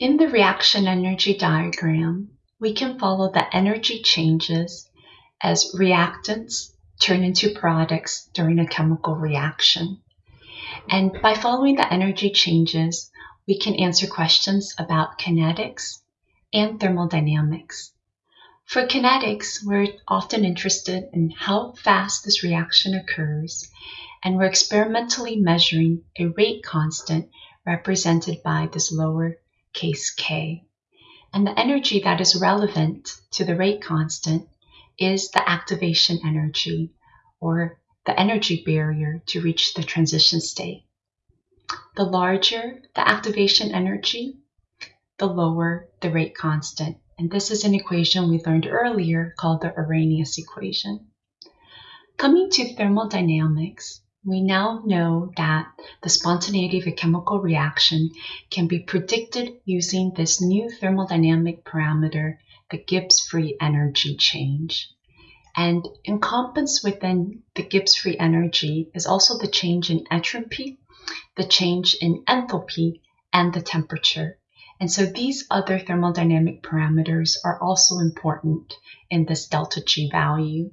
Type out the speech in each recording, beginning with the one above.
In the reaction energy diagram, we can follow the energy changes as reactants turn into products during a chemical reaction. And by following the energy changes, we can answer questions about kinetics and thermodynamics. For kinetics, we're often interested in how fast this reaction occurs, and we're experimentally measuring a rate constant represented by this lower case k. And the energy that is relevant to the rate constant is the activation energy, or the energy barrier to reach the transition state. The larger the activation energy, the lower the rate constant. And this is an equation we learned earlier called the Arrhenius equation. Coming to thermodynamics, we now know that the spontaneity of a chemical reaction can be predicted using this new thermodynamic parameter, the Gibbs free energy change. And encompassed within the Gibbs free energy is also the change in entropy, the change in enthalpy, and the temperature. And so these other thermodynamic parameters are also important in this delta G value.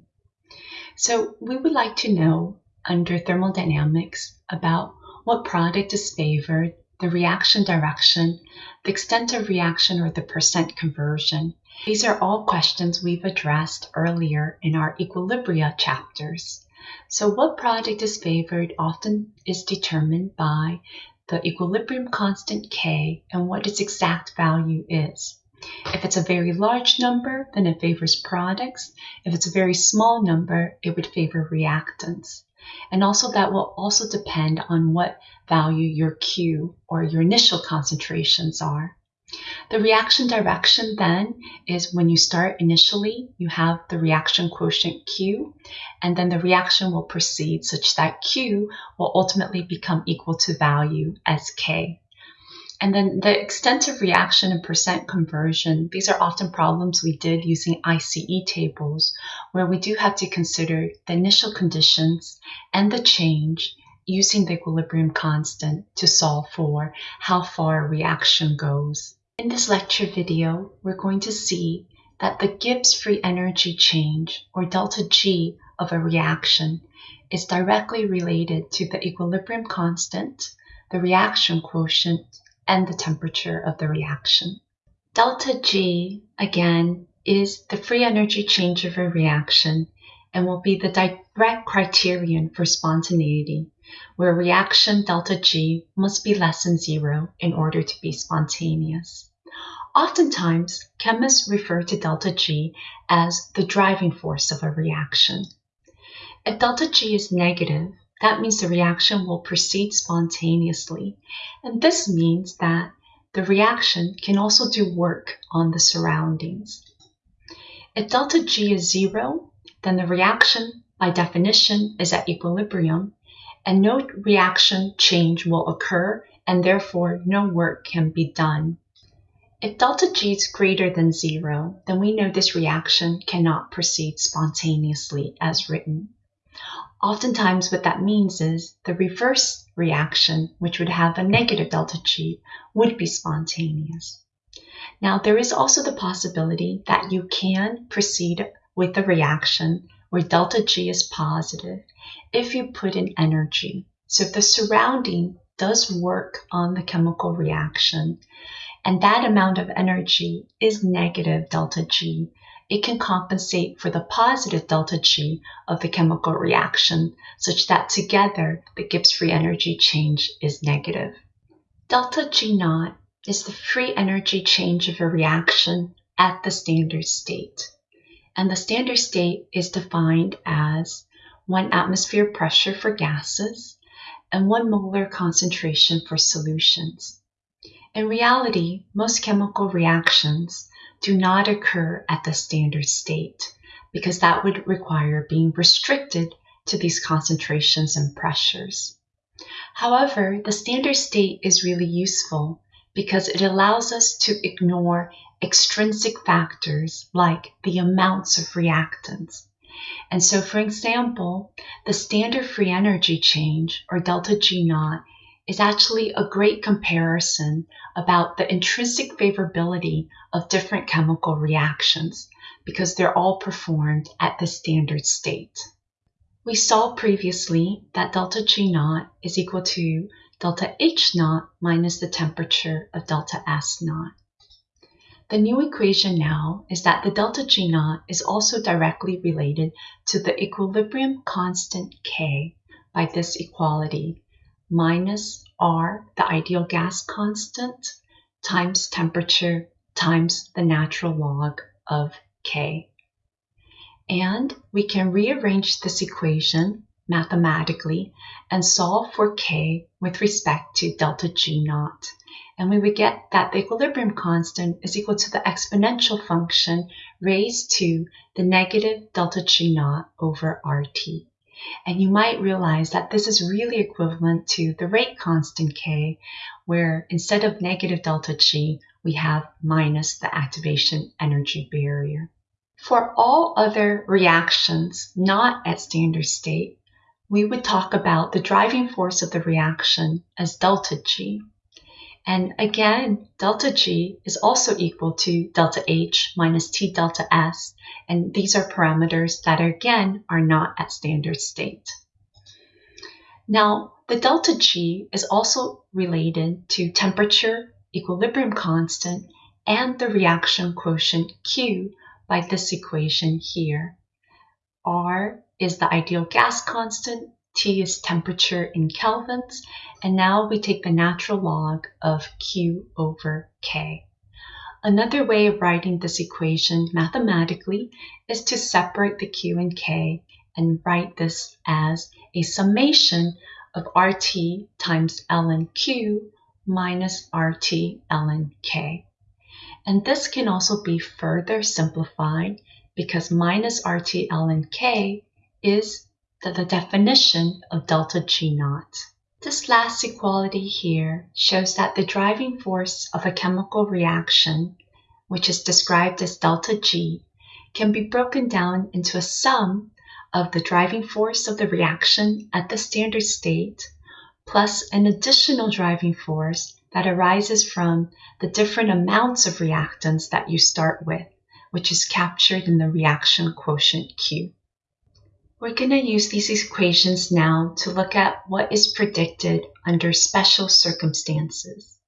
So we would like to know under thermodynamics about what product is favored, the reaction direction, the extent of reaction, or the percent conversion. These are all questions we've addressed earlier in our equilibria chapters. So what product is favored often is determined by the equilibrium constant K and what its exact value is. If it's a very large number, then it favors products. If it's a very small number, it would favor reactants. And also that will also depend on what value your Q or your initial concentrations are. The reaction direction then is when you start initially, you have the reaction quotient Q, and then the reaction will proceed such that Q will ultimately become equal to value as K. And then the extent of reaction and percent conversion, these are often problems we did using ICE tables, where we do have to consider the initial conditions and the change using the equilibrium constant to solve for how far a reaction goes. In this lecture video, we're going to see that the Gibbs free energy change, or delta G, of a reaction is directly related to the equilibrium constant, the reaction quotient, and the temperature of the reaction. Delta G, again, is the free energy change of a reaction and will be the direct criterion for spontaneity, where reaction delta G must be less than zero in order to be spontaneous. Oftentimes, chemists refer to delta G as the driving force of a reaction. If delta G is negative, that means the reaction will proceed spontaneously. And this means that the reaction can also do work on the surroundings. If delta G is zero, then the reaction, by definition, is at equilibrium, and no reaction change will occur, and therefore no work can be done. If delta G is greater than zero, then we know this reaction cannot proceed spontaneously as written. Oftentimes what that means is the reverse reaction, which would have a negative delta G, would be spontaneous. Now there is also the possibility that you can proceed with the reaction where delta G is positive if you put in energy. So if the surrounding does work on the chemical reaction and that amount of energy is negative delta G, it can compensate for the positive delta G of the chemical reaction, such that together the Gibbs free energy change is negative. Delta G naught is the free energy change of a reaction at the standard state. And the standard state is defined as one atmosphere pressure for gases and one molar concentration for solutions. In reality, most chemical reactions do not occur at the standard state because that would require being restricted to these concentrations and pressures. However, the standard state is really useful because it allows us to ignore extrinsic factors like the amounts of reactants. And so, for example, the standard free energy change, or delta G naught, is actually a great comparison about the intrinsic favorability of different chemical reactions because they're all performed at the standard state. We saw previously that delta G naught is equal to delta H naught minus the temperature of delta S naught. The new equation now is that the delta G naught is also directly related to the equilibrium constant K by this equality minus R, the ideal gas constant, times temperature times the natural log of K. And we can rearrange this equation mathematically and solve for K with respect to delta G naught. And we would get that the equilibrium constant is equal to the exponential function raised to the negative delta G naught over RT. And you might realize that this is really equivalent to the rate constant K, where instead of negative delta G, we have minus the activation energy barrier. For all other reactions not at standard state, we would talk about the driving force of the reaction as delta G. And again, delta G is also equal to delta H minus T delta S. And these are parameters that again are not at standard state. Now, the delta G is also related to temperature, equilibrium constant, and the reaction quotient Q by this equation here. R is the ideal gas constant T is temperature in kelvins, and now we take the natural log of Q over K. Another way of writing this equation mathematically is to separate the Q and K and write this as a summation of RT times ln Q minus RT ln K. And this can also be further simplified because minus RT ln K is the, the definition of delta G naught. This last equality here shows that the driving force of a chemical reaction, which is described as delta G, can be broken down into a sum of the driving force of the reaction at the standard state plus an additional driving force that arises from the different amounts of reactants that you start with, which is captured in the reaction quotient Q. We're going to use these equations now to look at what is predicted under special circumstances.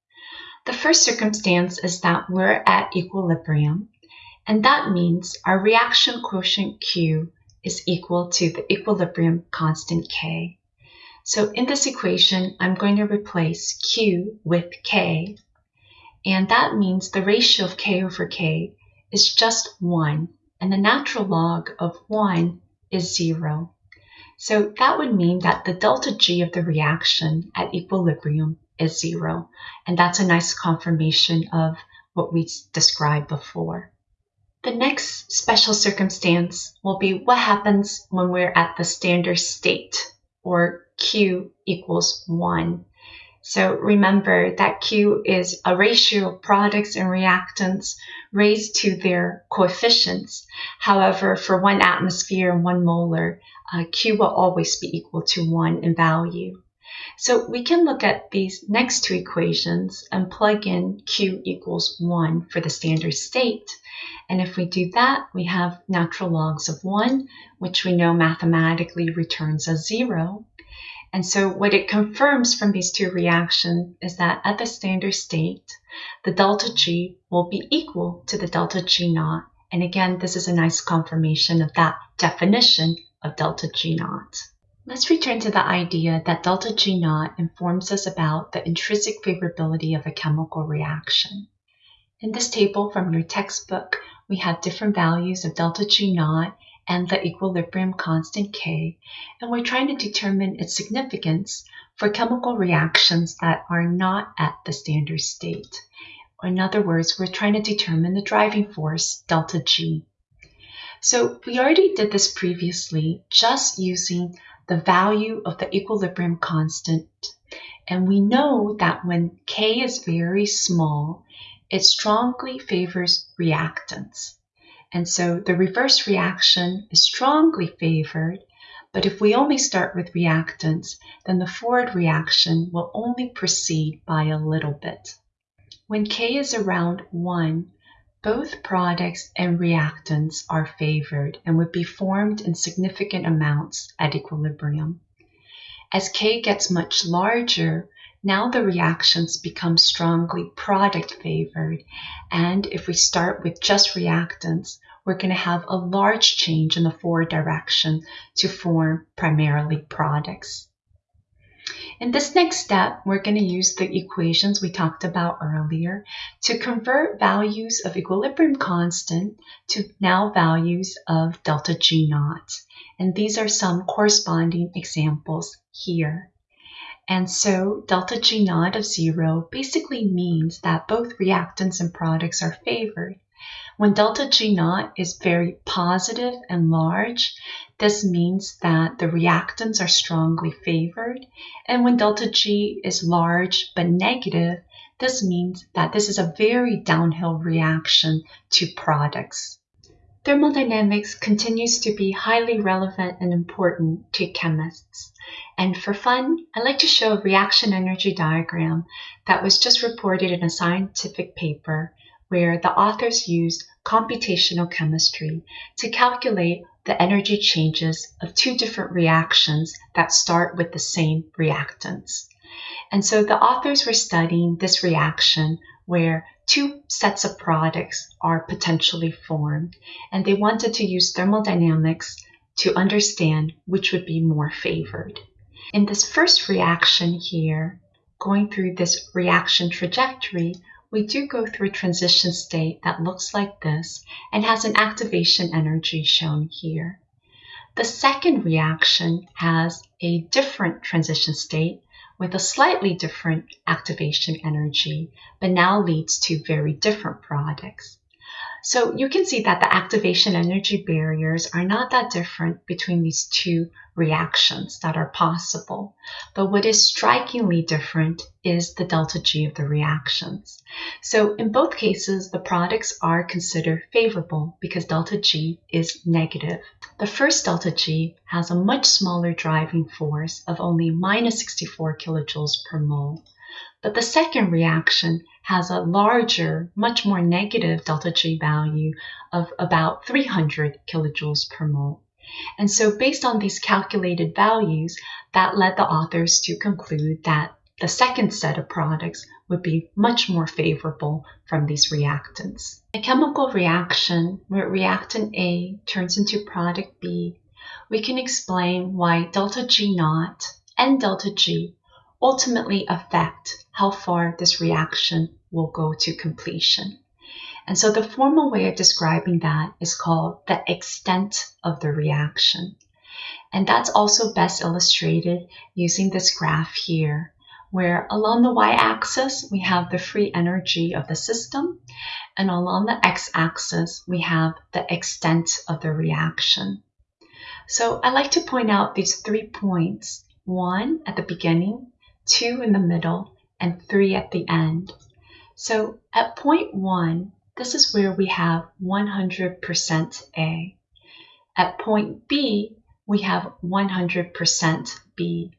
The first circumstance is that we're at equilibrium, and that means our reaction quotient Q is equal to the equilibrium constant K. So in this equation, I'm going to replace Q with K, and that means the ratio of K over K is just 1, and the natural log of 1 is zero. So that would mean that the delta G of the reaction at equilibrium is zero. And that's a nice confirmation of what we described before. The next special circumstance will be what happens when we're at the standard state, or Q equals 1. So remember that Q is a ratio of products and reactants raised to their coefficients. However, for one atmosphere and one molar, uh, Q will always be equal to 1 in value. So we can look at these next two equations and plug in Q equals 1 for the standard state. And if we do that, we have natural logs of 1, which we know mathematically returns a 0. And so what it confirms from these two reactions is that at the standard state, the delta G will be equal to the delta G naught. And again, this is a nice confirmation of that definition of delta G naught. Let's return to the idea that delta G naught informs us about the intrinsic favorability of a chemical reaction. In this table from your textbook, we have different values of delta G naught and the equilibrium constant K, and we're trying to determine its significance for chemical reactions that are not at the standard state. In other words, we're trying to determine the driving force, delta G. So we already did this previously just using the value of the equilibrium constant. And we know that when K is very small, it strongly favors reactants. And so the reverse reaction is strongly favored But if we only start with reactants, then the forward reaction will only proceed by a little bit. When K is around 1, both products and reactants are favored and would be formed in significant amounts at equilibrium. As K gets much larger, now the reactions become strongly product favored. And if we start with just reactants, we're going to have a large change in the forward direction to form primarily products. In this next step, we're going to use the equations we talked about earlier to convert values of equilibrium constant to now values of delta G naught. And these are some corresponding examples here. And so delta G naught of zero basically means that both reactants and products are favored. When delta G naught is very positive and large, this means that the reactants are strongly favored. And when delta G is large but negative, this means that this is a very downhill reaction to products. Thermodynamics continues to be highly relevant and important to chemists. And for fun, I'd like to show a reaction energy diagram that was just reported in a scientific paper where the authors used computational chemistry to calculate the energy changes of two different reactions that start with the same reactants. And so the authors were studying this reaction where two sets of products are potentially formed, and they wanted to use thermodynamics to understand which would be more favored. In this first reaction here, going through this reaction trajectory, we do go through a transition state that looks like this and has an activation energy shown here. The second reaction has a different transition state with a slightly different activation energy, but now leads to very different products. So you can see that the activation energy barriers are not that different between these two reactions that are possible. But what is strikingly different is the delta G of the reactions. So in both cases, the products are considered favorable because delta G is negative. The first delta G has a much smaller driving force of only minus 64 kilojoules per mole. But the second reaction has a larger, much more negative delta G value of about 300 kilojoules per mole. And so based on these calculated values, that led the authors to conclude that the second set of products would be much more favorable from these reactants. A chemical reaction where reactant A turns into product B, we can explain why delta G naught and delta G ultimately affect how far this reaction will go to completion. And so the formal way of describing that is called the extent of the reaction. And that's also best illustrated using this graph here, where along the y-axis we have the free energy of the system, and along the x-axis we have the extent of the reaction. So I like to point out these three points, one at the beginning, two in the middle, and three at the end. So at point one, this is where we have 100% A. At point B, we have 100% B.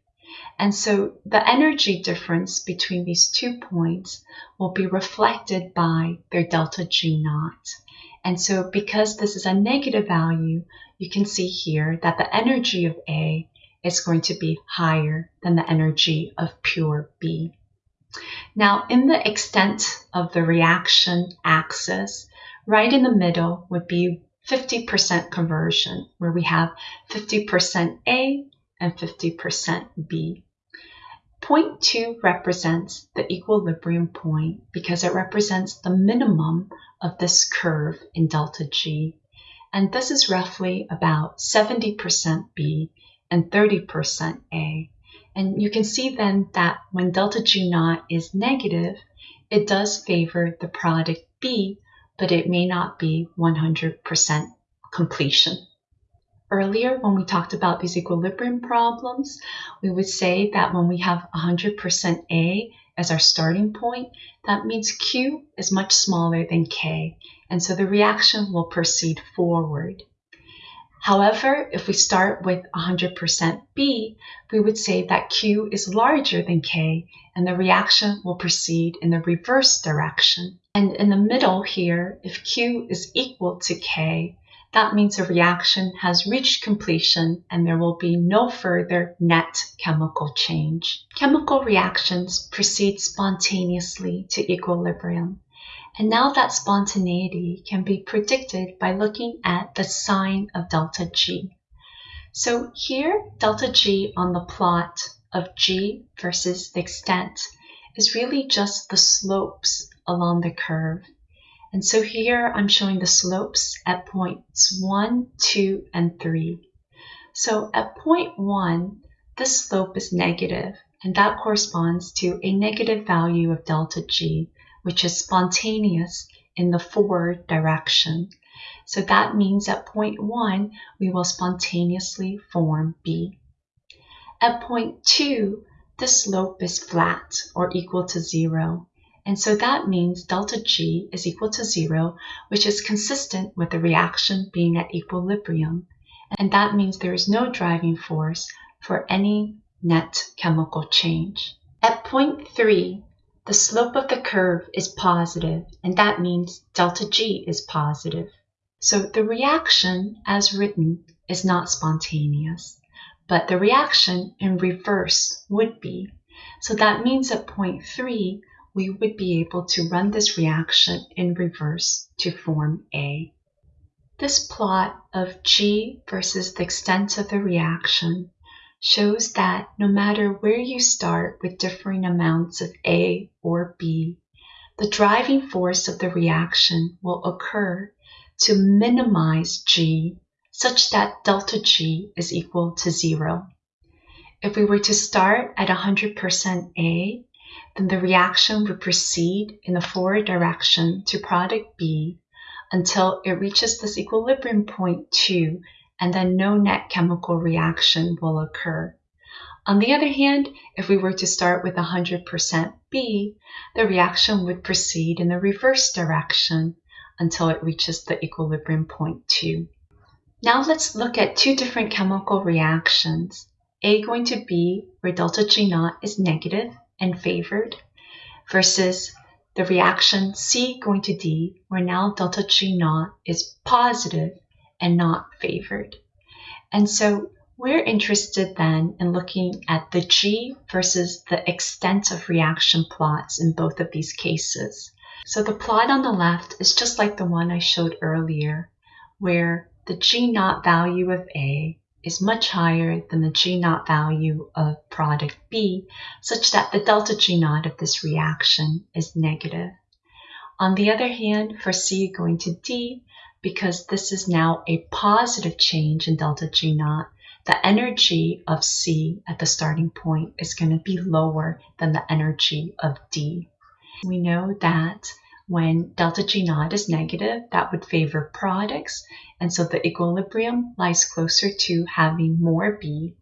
And so the energy difference between these two points will be reflected by their delta G naught. And so because this is a negative value, you can see here that the energy of A is going to be higher than the energy of pure B. Now, in the extent of the reaction axis, right in the middle would be 50% conversion, where we have 50% A and 50% B. Point 2 represents the equilibrium point because it represents the minimum of this curve in delta G. And this is roughly about 70% B and 30% A. And you can see then that when delta G naught is negative, it does favor the product B, but it may not be 100% completion. Earlier, when we talked about these equilibrium problems, we would say that when we have 100% A as our starting point, that means Q is much smaller than K, and so the reaction will proceed forward. However, if we start with 100% B, we would say that Q is larger than K and the reaction will proceed in the reverse direction. And in the middle here, if Q is equal to K, that means a reaction has reached completion and there will be no further net chemical change. Chemical reactions proceed spontaneously to equilibrium. And now that spontaneity can be predicted by looking at the sign of delta G. So here, delta G on the plot of G versus the extent is really just the slopes along the curve. And so here I'm showing the slopes at points 1, 2, and 3. So at point 1, this slope is negative, and that corresponds to a negative value of delta G, which is spontaneous in the forward direction. So that means at point 1, we will spontaneously form B. At point 2, the slope is flat or equal to 0. And so that means delta G is equal to 0, which is consistent with the reaction being at equilibrium. And that means there is no driving force for any net chemical change. At point 3, the slope of the curve is positive, and that means delta G is positive. So the reaction, as written, is not spontaneous, but the reaction in reverse would be. So that means at point 3, we would be able to run this reaction in reverse to form A. This plot of G versus the extent of the reaction shows that no matter where you start with differing amounts of A or B, the driving force of the reaction will occur to minimize G such that delta G is equal to zero. If we were to start at 100% A, then the reaction would proceed in the forward direction to product B until it reaches this equilibrium point 2 and then no net chemical reaction will occur. On the other hand, if we were to start with 100% B, the reaction would proceed in the reverse direction until it reaches the equilibrium point 2. Now let's look at two different chemical reactions. A going to B, where delta G naught is negative and favored, versus the reaction C going to D, where now delta G naught is positive and not favored. And so we're interested then in looking at the G versus the extent of reaction plots in both of these cases. So the plot on the left is just like the one I showed earlier, where the G naught value of A is much higher than the G naught value of product B, such that the delta G naught of this reaction is negative. On the other hand, for C going to D, because this is now a positive change in delta G naught, the energy of C at the starting point is going to be lower than the energy of D. We know that when delta G naught is negative, that would favor products, and so the equilibrium lies closer to having more B.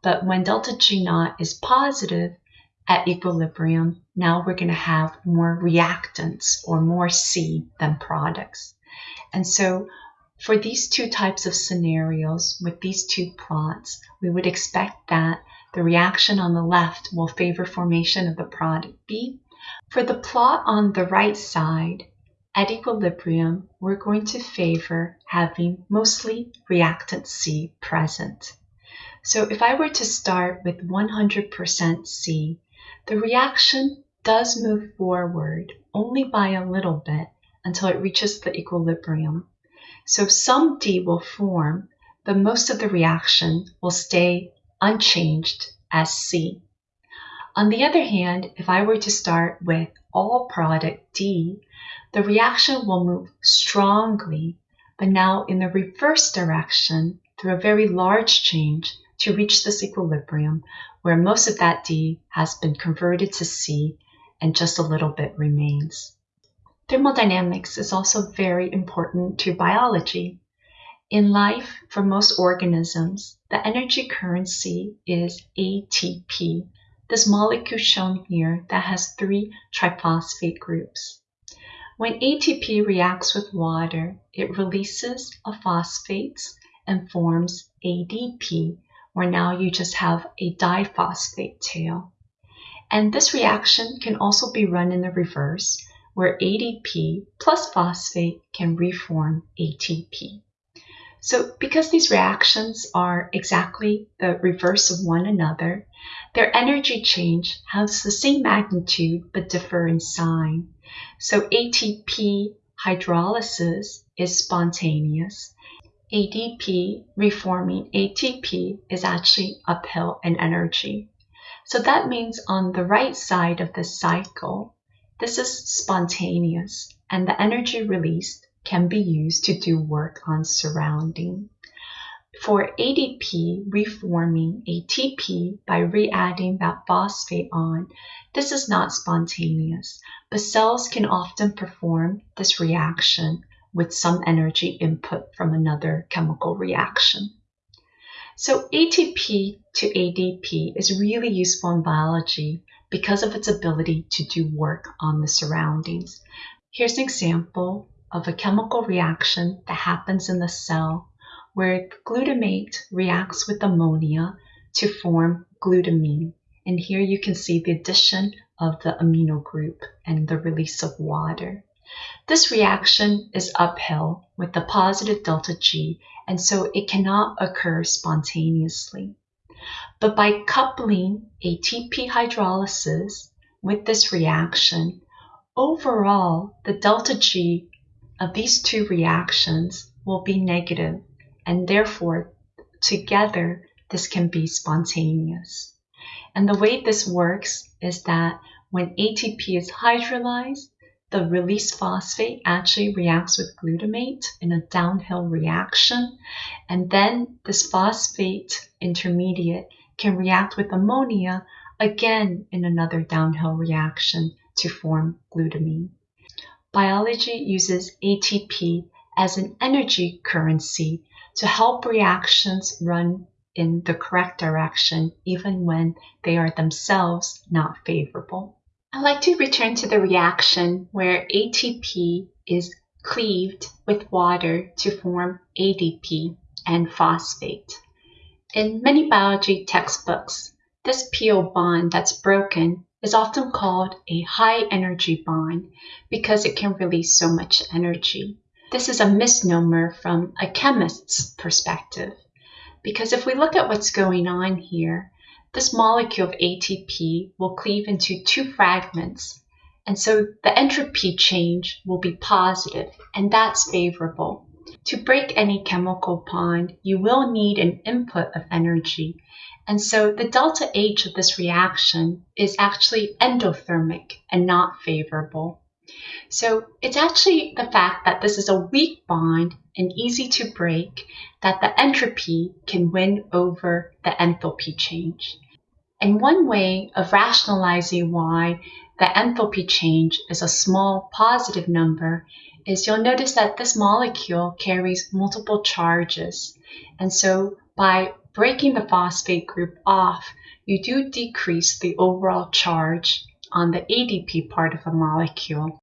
But when delta G naught is positive at equilibrium, now we're going to have more reactants or more C than products. And so for these two types of scenarios with these two plots, we would expect that the reaction on the left will favor formation of the product B. For the plot on the right side, at equilibrium, we're going to favor having mostly reactant C present. So if I were to start with 100% C, the reaction does move forward only by a little bit until it reaches the equilibrium. So some D will form, but most of the reaction will stay unchanged as C. On the other hand, if I were to start with all product D, the reaction will move strongly, but now in the reverse direction through a very large change to reach this equilibrium where most of that D has been converted to C and just a little bit remains. Thermodynamics is also very important to biology. In life, for most organisms, the energy currency is ATP, this molecule shown here that has three triphosphate groups. When ATP reacts with water, it releases a phosphates and forms ADP, where now you just have a diphosphate tail. And this reaction can also be run in the reverse, where ADP plus phosphate can reform ATP. So because these reactions are exactly the reverse of one another, their energy change has the same magnitude but differ in sign. So ATP hydrolysis is spontaneous. ADP reforming ATP is actually uphill in energy. So that means on the right side of the cycle, this is spontaneous and the energy released can be used to do work on surrounding. For ADP reforming ATP by re-adding that phosphate on, this is not spontaneous, but cells can often perform this reaction with some energy input from another chemical reaction. So ATP to ADP is really useful in biology because of its ability to do work on the surroundings. Here's an example of a chemical reaction that happens in the cell where glutamate reacts with ammonia to form glutamine. And here you can see the addition of the amino group and the release of water. This reaction is uphill with the positive delta G, and so it cannot occur spontaneously. But by coupling ATP hydrolysis with this reaction, overall the delta G of these two reactions will be negative and therefore together this can be spontaneous. And the way this works is that when ATP is hydrolyzed, the released phosphate actually reacts with glutamate in a downhill reaction, and then this phosphate intermediate can react with ammonia again in another downhill reaction to form glutamine. Biology uses ATP as an energy currency to help reactions run in the correct direction even when they are themselves not favorable. I'd like to return to the reaction where ATP is cleaved with water to form ADP and phosphate. In many biology textbooks, this PO bond that's broken is often called a high energy bond because it can release so much energy. This is a misnomer from a chemist's perspective because if we look at what's going on here, this molecule of ATP will cleave into two fragments and so the entropy change will be positive and that's favorable. To break any chemical bond, you will need an input of energy and so the delta H of this reaction is actually endothermic and not favorable. So it's actually the fact that this is a weak bond and easy to break that the entropy can win over the enthalpy change. And one way of rationalizing why the enthalpy change is a small positive number is you'll notice that this molecule carries multiple charges. And so by breaking the phosphate group off, you do decrease the overall charge on the ADP part of a molecule.